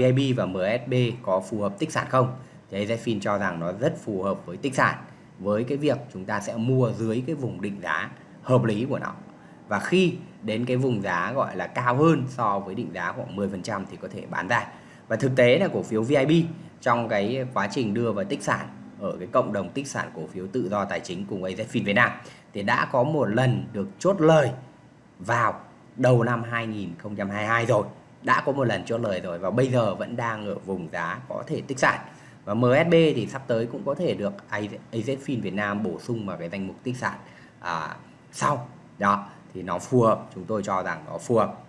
VIB và MSB có phù hợp tích sản không? Thì AZFIN cho rằng nó rất phù hợp với tích sản, với cái việc chúng ta sẽ mua dưới cái vùng định giá hợp lý của nó. Và khi đến cái vùng giá gọi là cao hơn so với định giá khoảng 10% thì có thể bán ra. Và thực tế là cổ phiếu VIB trong cái quá trình đưa vào tích sản ở cái cộng đồng tích sản cổ phiếu tự do tài chính cùng AZFIN Việt Nam thì đã có một lần được chốt lời vào đầu năm 2022 rồi đã có một lần chốt lời rồi và bây giờ vẫn đang ở vùng giá có thể tích sản. Và MSB thì sắp tới cũng có thể được AZFIN Việt Nam bổ sung vào cái danh mục tích sản à, sau. Đó thì nó phù hợp chúng tôi cho rằng nó phù hợp.